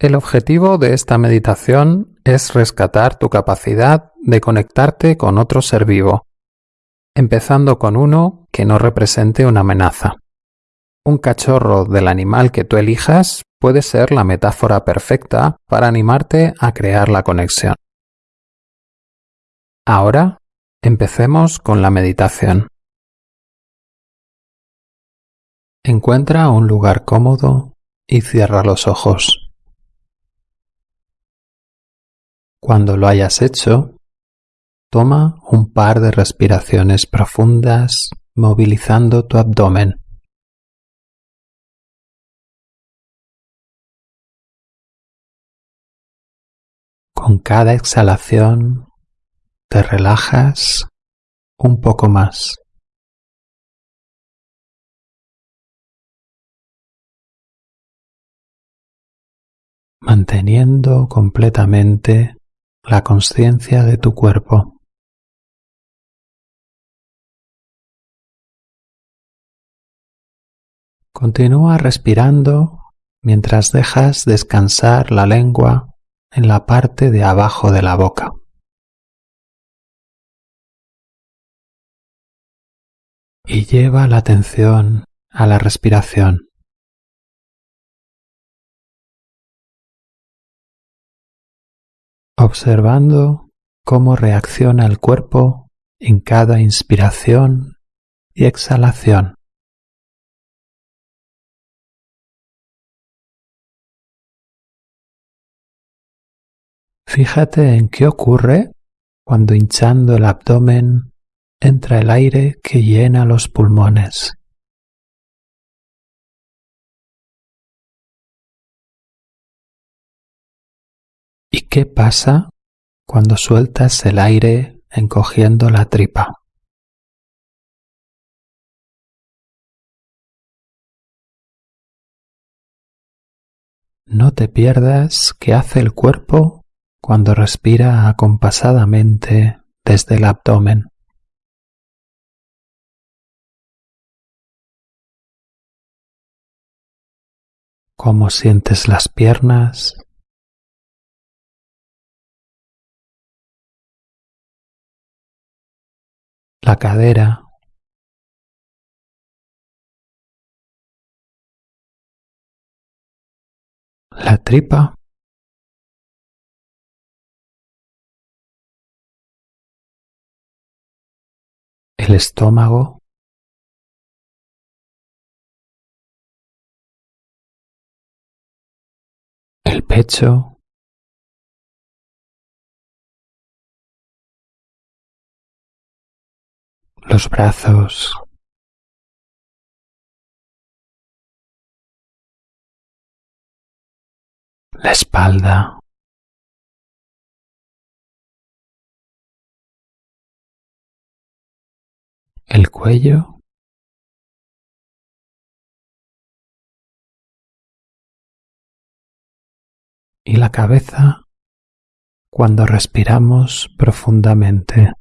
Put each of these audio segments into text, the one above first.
El objetivo de esta meditación es rescatar tu capacidad de conectarte con otro ser vivo, empezando con uno que no represente una amenaza. Un cachorro del animal que tú elijas puede ser la metáfora perfecta para animarte a crear la conexión. Ahora, empecemos con la meditación. Encuentra un lugar cómodo y cierra los ojos. Cuando lo hayas hecho, toma un par de respiraciones profundas movilizando tu abdomen. Con cada exhalación te relajas un poco más. manteniendo completamente la conciencia de tu cuerpo. Continúa respirando mientras dejas descansar la lengua en la parte de abajo de la boca. Y lleva la atención a la respiración. Observando cómo reacciona el cuerpo en cada inspiración y exhalación. Fíjate en qué ocurre cuando hinchando el abdomen entra el aire que llena los pulmones. ¿Y qué pasa cuando sueltas el aire encogiendo la tripa? No te pierdas qué hace el cuerpo cuando respira acompasadamente desde el abdomen. Cómo sientes las piernas, la cadera, la tripa, el estómago, el pecho, los brazos, la espalda, el cuello, y la cabeza cuando respiramos profundamente.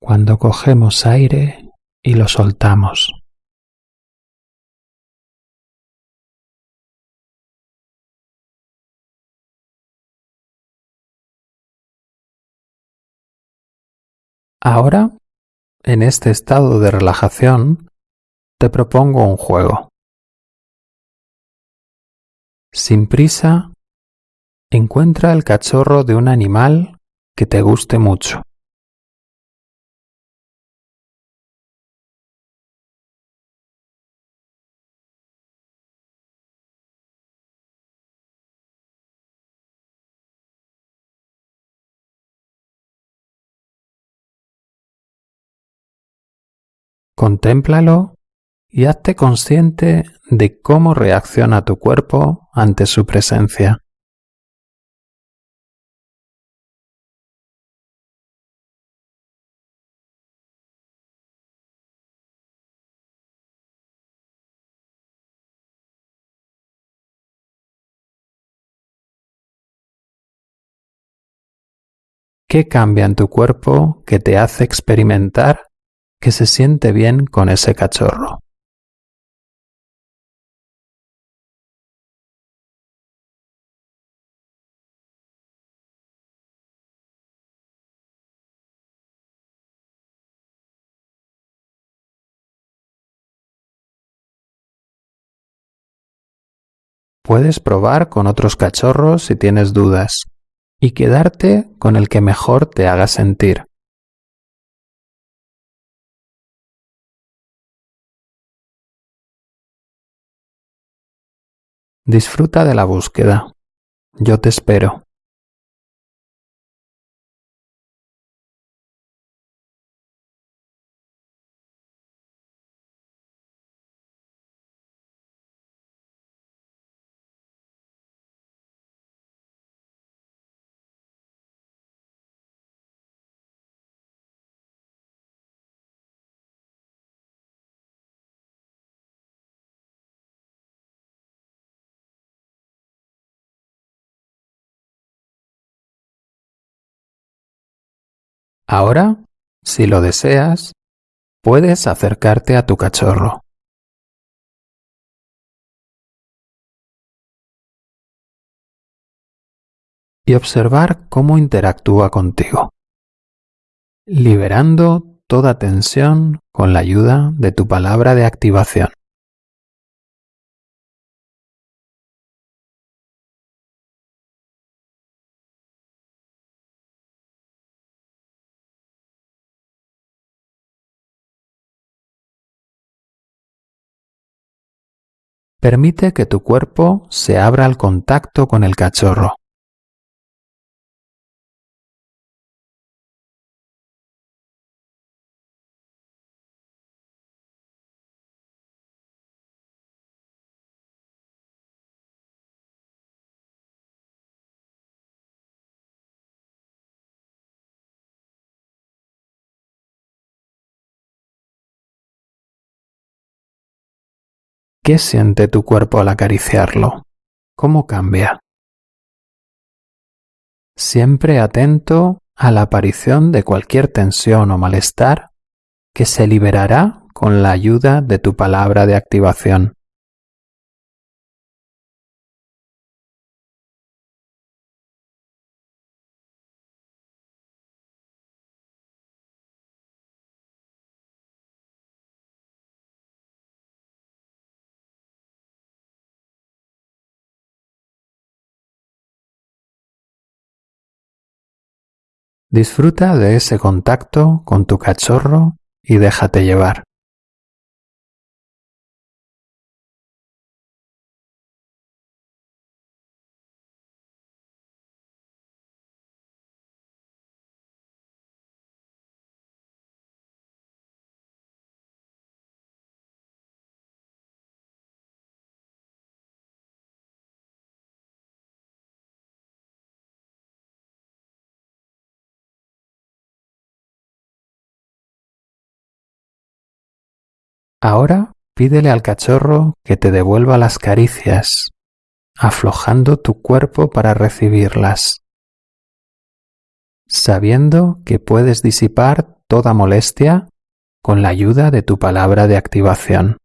Cuando cogemos aire y lo soltamos. Ahora, en este estado de relajación, te propongo un juego. Sin prisa, encuentra el cachorro de un animal que te guste mucho. Contémplalo y hazte consciente de cómo reacciona tu cuerpo ante su presencia. ¿Qué cambia en tu cuerpo que te hace experimentar que se siente bien con ese cachorro. Puedes probar con otros cachorros si tienes dudas y quedarte con el que mejor te haga sentir. Disfruta de la búsqueda. Yo te espero. Ahora, si lo deseas, puedes acercarte a tu cachorro. y observar cómo interactúa contigo, liberando toda tensión con la ayuda de tu palabra de activación. Permite que tu cuerpo se abra al contacto con el cachorro. ¿Qué siente tu cuerpo al acariciarlo? ¿Cómo cambia? Siempre atento a la aparición de cualquier tensión o malestar que se liberará con la ayuda de tu palabra de activación. Disfruta de ese contacto con tu cachorro y déjate llevar. Ahora pídele al cachorro que te devuelva las caricias, aflojando tu cuerpo para recibirlas, sabiendo que puedes disipar toda molestia con la ayuda de tu palabra de activación.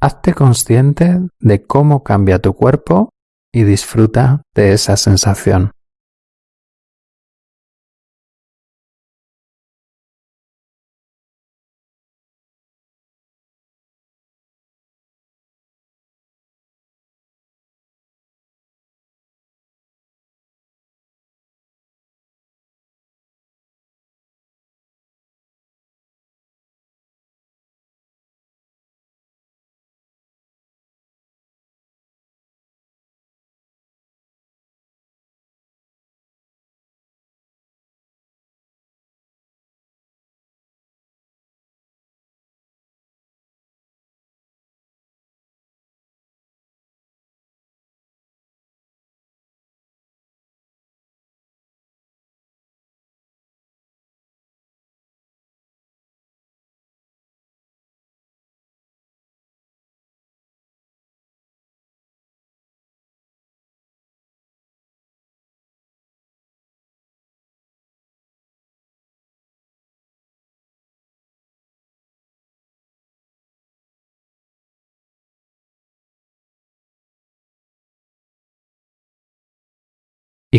Hazte consciente de cómo cambia tu cuerpo y disfruta de esa sensación.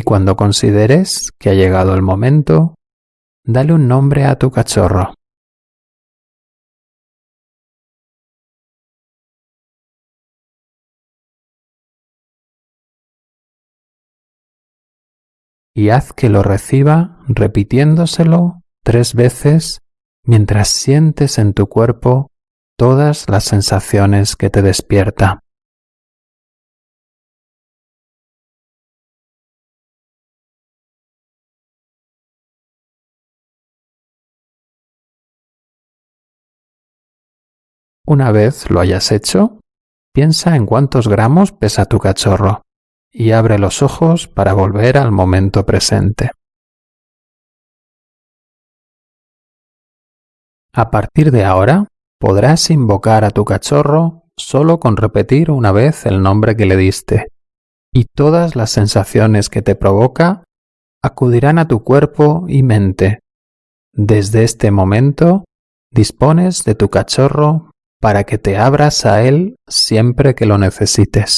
Y cuando consideres que ha llegado el momento, dale un nombre a tu cachorro. y haz que lo reciba repitiéndoselo tres veces mientras sientes en tu cuerpo todas las sensaciones que te despierta. Una vez lo hayas hecho, piensa en cuántos gramos pesa tu cachorro y abre los ojos para volver al momento presente. A partir de ahora, podrás invocar a tu cachorro solo con repetir una vez el nombre que le diste, y todas las sensaciones que te provoca acudirán a tu cuerpo y mente. Desde este momento, dispones de tu cachorro para que te abras a él siempre que lo necesites.